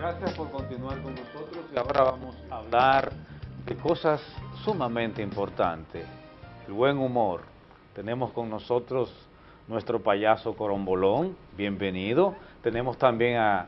Gracias por continuar con nosotros y ahora vamos a hablar de cosas sumamente importantes. El buen humor. Tenemos con nosotros nuestro payaso Corombolón, bienvenido. Tenemos también a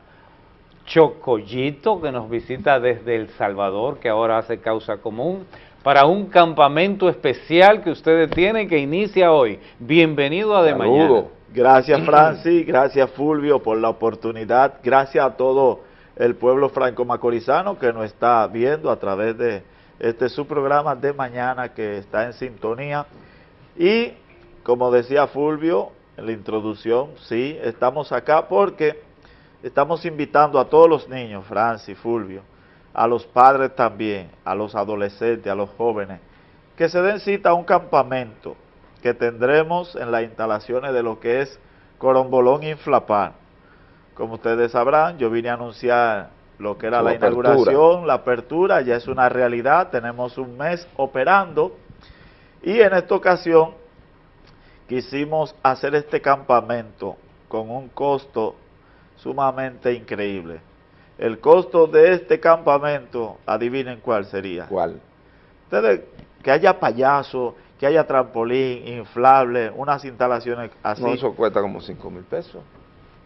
Chocoyito que nos visita desde El Salvador, que ahora hace causa común, para un campamento especial que ustedes tienen que inicia hoy. Bienvenido a De Mañana. Gracias Francis, gracias Fulvio por la oportunidad, gracias a todo el pueblo franco-macorizano que nos está viendo a través de este su programa de mañana que está en sintonía. Y como decía Fulvio en la introducción, sí, estamos acá porque estamos invitando a todos los niños, Francis, Fulvio, a los padres también, a los adolescentes, a los jóvenes, que se den cita a un campamento que tendremos en las instalaciones de lo que es Corombolón Inflapar. Como ustedes sabrán, yo vine a anunciar lo que era la inauguración, la apertura, ya es una realidad, tenemos un mes operando y en esta ocasión quisimos hacer este campamento con un costo sumamente increíble. El costo de este campamento, adivinen cuál sería. ¿Cuál? Ustedes, que haya payaso, que haya trampolín, inflable, unas instalaciones así. No, eso cuesta como 5 mil pesos.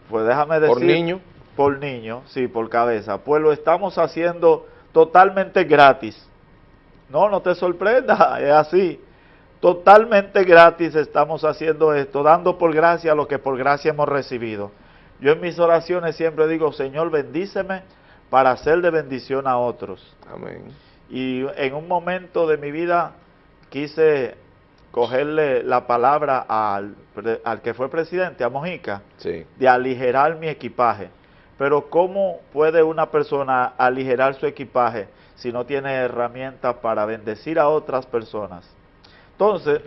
Pues déjame decir... ¿Por niño? Por niño, sí, por cabeza. Pues lo estamos haciendo totalmente gratis. No, no te sorprenda, es así. Totalmente gratis estamos haciendo esto, dando por gracia lo que por gracia hemos recibido. Yo en mis oraciones siempre digo, Señor, bendíceme para hacer de bendición a otros. Amén. Y en un momento de mi vida quise cogerle la palabra al, al que fue presidente, a Mojica, sí. de aligerar mi equipaje. Pero ¿cómo puede una persona aligerar su equipaje si no tiene herramientas para bendecir a otras personas? Entonces,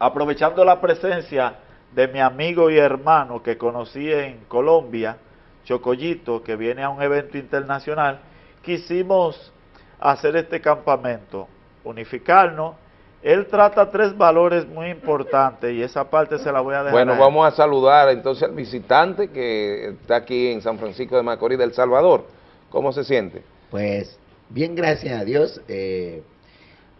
aprovechando la presencia de mi amigo y hermano que conocí en Colombia, Chocoyito, que viene a un evento internacional, quisimos hacer este campamento, unificarnos, él trata tres valores muy importantes y esa parte se la voy a dejar. Bueno, vamos a saludar entonces al visitante que está aquí en San Francisco de Macorís, del Salvador. ¿Cómo se siente? Pues bien, gracias a Dios. Eh,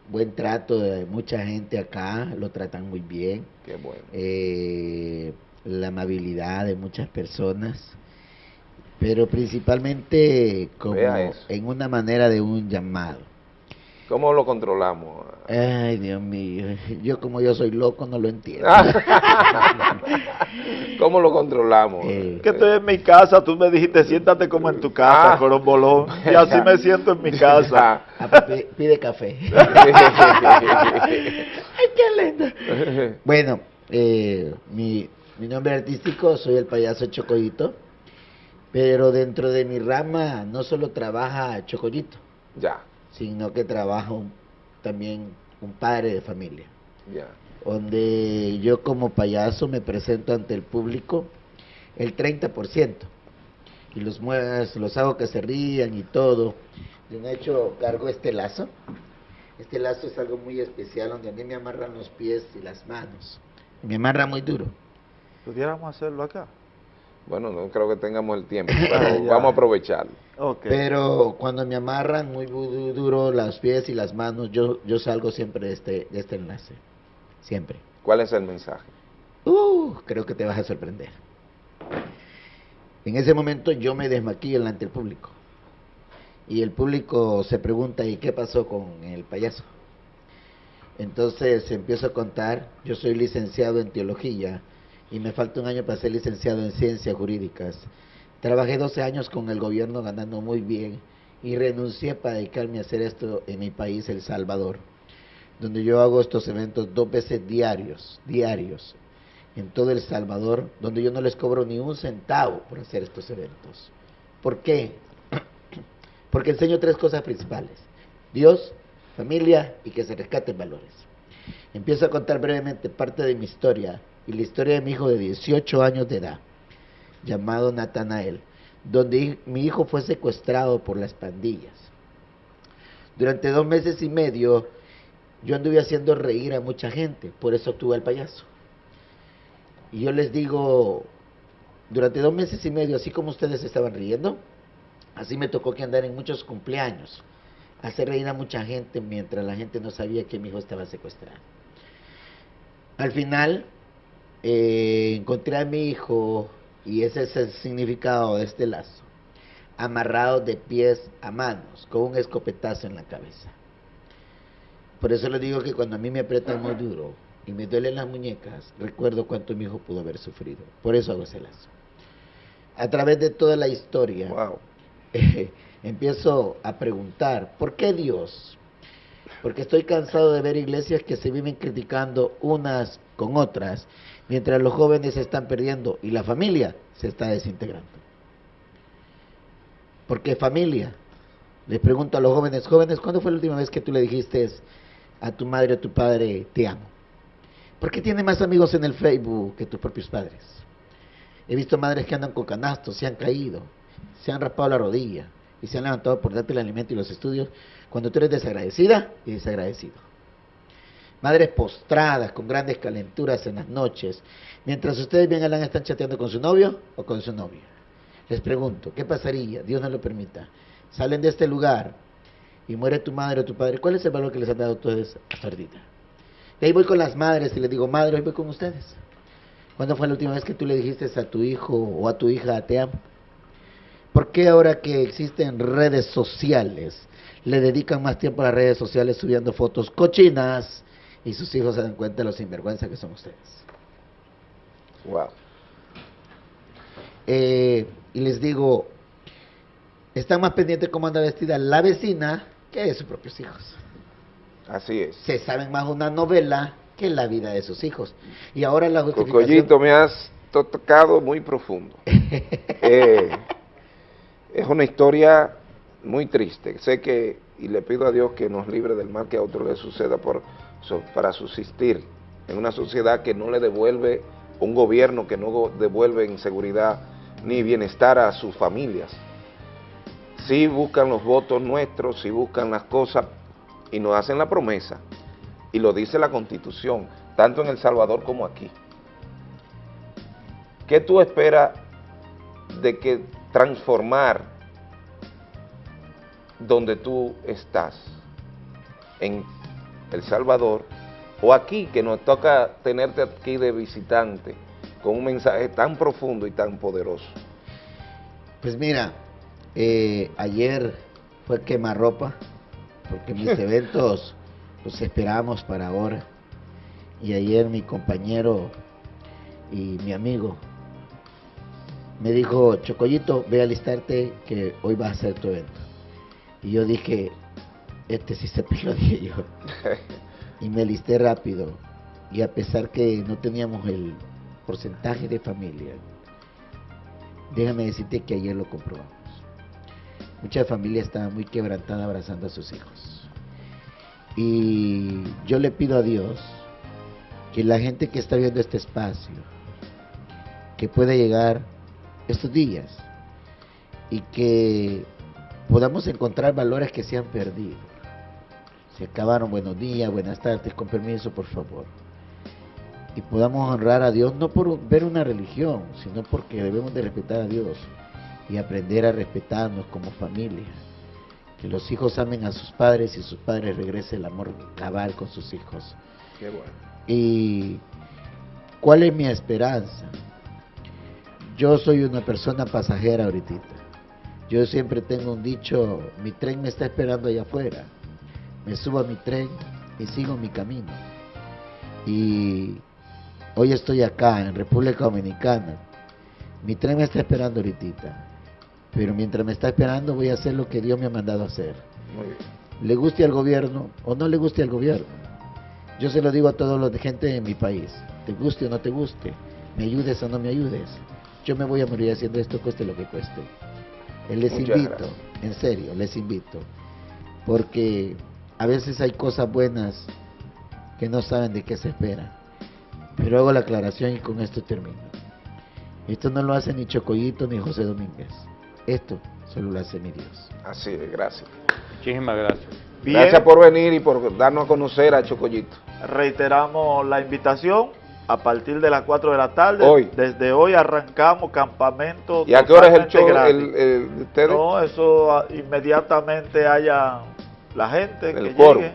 buen trato de mucha gente acá, lo tratan muy bien. Qué bueno. Eh, la amabilidad de muchas personas, pero principalmente como en una manera de un llamado. ¿Cómo lo controlamos? Ay, Dios mío, yo como yo soy loco no lo entiendo. ¿Cómo lo controlamos? Eh, que estoy en mi casa, tú me dijiste siéntate como en tu casa, ah. Corombolón, y así me siento en mi casa. Ah, pues, pide, café. Ay, qué lindo. Bueno, eh, mi, mi nombre artístico, soy el payaso Chocollito, pero dentro de mi rama no solo trabaja Chocollito. Ya sino que trabajo también un padre de familia. Ya. Donde yo como payaso me presento ante el público el 30%. Y los, los hago que se rían y todo. De hecho, cargo este lazo. Este lazo es algo muy especial donde a mí me amarran los pies y las manos. Me amarra muy duro. ¿Pudiéramos hacerlo acá? Bueno, no creo que tengamos el tiempo, pero vamos a aprovecharlo. Pero cuando me amarran muy duro las pies y las manos, yo, yo salgo siempre de este, de este enlace. Siempre. ¿Cuál es el mensaje? Uh, creo que te vas a sorprender. En ese momento yo me desmaquillo delante del público. Y el público se pregunta, ¿y qué pasó con el payaso? Entonces empiezo a contar, yo soy licenciado en teología, y me falta un año para ser licenciado en ciencias jurídicas. Trabajé 12 años con el gobierno ganando muy bien y renuncié para dedicarme a hacer esto en mi país, El Salvador, donde yo hago estos eventos dos veces diarios, diarios, en todo El Salvador, donde yo no les cobro ni un centavo por hacer estos eventos. ¿Por qué? Porque enseño tres cosas principales. Dios, familia y que se rescaten valores. Empiezo a contar brevemente parte de mi historia y la historia de mi hijo de 18 años de edad, llamado Natanael, donde mi hijo fue secuestrado por las pandillas. Durante dos meses y medio yo anduve haciendo reír a mucha gente, por eso tuve al payaso. Y yo les digo, durante dos meses y medio, así como ustedes estaban riendo, Así me tocó que andar en muchos cumpleaños, hacer reír a mucha gente mientras la gente no sabía que mi hijo estaba secuestrado. Al final, eh, encontré a mi hijo, y ese es el significado de este lazo, amarrado de pies a manos, con un escopetazo en la cabeza. Por eso le digo que cuando a mí me aprietan muy duro y me duelen las muñecas, recuerdo cuánto mi hijo pudo haber sufrido. Por eso hago ese lazo. A través de toda la historia, Wow. eh, empiezo a preguntar, ¿por qué Dios? Porque estoy cansado de ver iglesias que se viven criticando unas con otras, mientras los jóvenes se están perdiendo y la familia se está desintegrando. ¿Por qué familia? Les pregunto a los jóvenes, jóvenes, ¿cuándo fue la última vez que tú le dijiste a tu madre o tu padre, te amo? ¿Por qué tiene más amigos en el Facebook que tus propios padres? He visto madres que andan con canastos, se han caído, se han raspado la rodilla y se han levantado por darte el alimento y los estudios cuando tú eres desagradecida y desagradecido. Madres postradas con grandes calenturas en las noches, mientras ustedes bien Alan están chateando con su novio o con su novia. Les pregunto, ¿qué pasaría? Dios no lo permita. Salen de este lugar y muere tu madre o tu padre. ¿Cuál es el valor que les han dado ustedes hasta ahorita? De ahí voy con las madres y les digo, madre, hoy voy con ustedes. ¿Cuándo fue la última vez que tú le dijiste a tu hijo o a tu hija, te amo? ¿Por qué ahora que existen redes sociales, le dedican más tiempo a las redes sociales subiendo fotos cochinas y sus hijos se dan cuenta de los sinvergüenza que son ustedes? Wow. Eh, y les digo, están más pendientes cómo anda vestida la vecina que de sus propios hijos. Así es. Se saben más una novela que la vida de sus hijos. Y ahora la justificación... Cocollito, me has to- tocado muy profundo. Eh, es una historia muy triste. Sé que, y le pido a Dios que nos libre del mal que a otro le suceda por, para subsistir en una sociedad que no le devuelve, un gobierno que no devuelve en seguridad ni bienestar a sus familias. Sí buscan los votos nuestros, sí buscan las cosas y nos hacen la promesa. Y lo dice la Constitución, tanto en El Salvador como aquí. ¿Qué tú esperas de que transformar donde tú estás? En El Salvador o aquí, que nos toca tenerte aquí de visitante con un mensaje tan profundo y tan poderoso. Pues mira, eh, ayer fue quemarropa, porque mis eventos los esperábamos para ahora. Y ayer mi compañero y mi amigo me dijo, Chocollito, ve a alistarte que hoy vas a hacer tu evento. Y yo dije, este sí se peló, dije yo. Y me alisté rápido. Y a pesar que no teníamos el porcentaje de familia, déjame decirte que ayer lo comprobamos. Mucha familia estaba muy quebrantada abrazando a sus hijos. Y yo le pido a Dios que la gente que está viendo este espacio, que pueda llegar estos días y que podamos encontrar valores que se han perdido. Se acabaron buenos días, buenas tardes, con permiso, por favor. Y podamos honrar a Dios no por ver una religión, sino porque debemos de respetar a Dios y aprender a respetarnos como familia. Que los hijos amen a sus padres y sus padres regrese el amor cabal con sus hijos. Qué bueno. ¿Y cuál es mi esperanza? Yo soy una persona pasajera ahorita. Yo siempre tengo un dicho, mi tren me está esperando allá afuera. Me subo a mi tren y sigo mi camino. Y hoy estoy acá en República Dominicana. Mi tren me está esperando ahorita. Pero mientras me está esperando voy a hacer lo que Dios me ha mandado a hacer. Le guste al gobierno o no le guste al gobierno. Yo se lo digo a todos los de gente de mi país. Te guste o no te guste. Me ayudes o no me ayudes. Yo me voy a morir haciendo esto cueste lo que cueste. Les Muchas invito, gracias. en serio, les invito. Porque a veces hay cosas buenas que no saben de qué se espera. Pero hago la aclaración y con esto termino. Esto no lo hace ni Chocoyito ni José Domínguez. Esto solo lo hace mi Dios. Así es, gracias. Muchísimas gracias. Bien, Gracias por venir y por darnos a conocer a Chocollito. reiteramos la invitación a partir de las 4 de la tarde. Hoy. Desde hoy arrancamos campamento. ¿Y a qué hora es el show gratis. el, el de ustedes? No, eso ah, inmediatamente haya la gente El que llegue.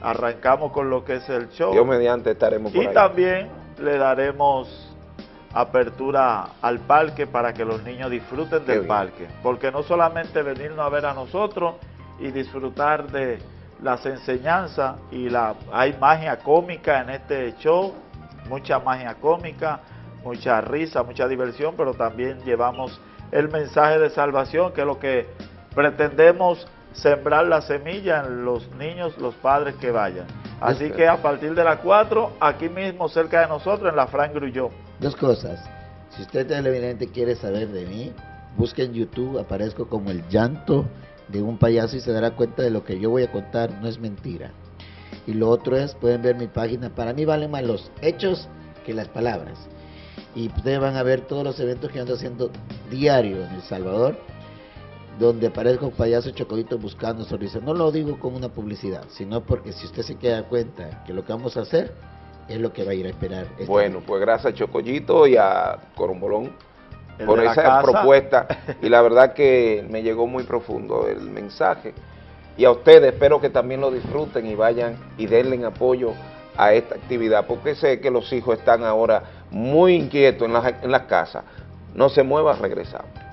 Arrancamos con lo que es el show. Dios mediante estaremos por y ahí. también le daremos apertura al parque para que los niños disfruten Qué del bien. parque. Porque no solamente venirnos a ver a nosotros y disfrutar de las enseñanzas y la hay magia cómica en este show, mucha magia cómica, mucha risa, mucha diversión, pero también llevamos el mensaje de salvación, que es lo que pretendemos sembrar la semilla en los niños, los padres que vayan. Así que a partir de las 4, aquí mismo cerca de nosotros, en la Fran Grulló. Dos cosas. Si usted televidente quiere saber de mí, busque en YouTube, aparezco como el llanto de un payaso y se dará cuenta de lo que yo voy a contar, no es mentira. Y lo otro es, pueden ver mi página, para mí valen más los hechos que las palabras. Y ustedes van a ver todos los eventos que ando haciendo diario en El Salvador, donde aparezco payaso chocolito buscando sonrisas. No lo digo como una publicidad, sino porque si usted se queda cuenta que lo que vamos a hacer es lo que va a ir a esperar. este Bueno, pues gracias a Chocollito y a Corombolón por esa casa. propuesta y la verdad que me llegó muy profundo el mensaje y a ustedes espero que también lo disfruten y vayan y denle apoyo a esta actividad porque sé que los hijos están ahora muy inquietos en las, en las casas. No se muevan, regresamos.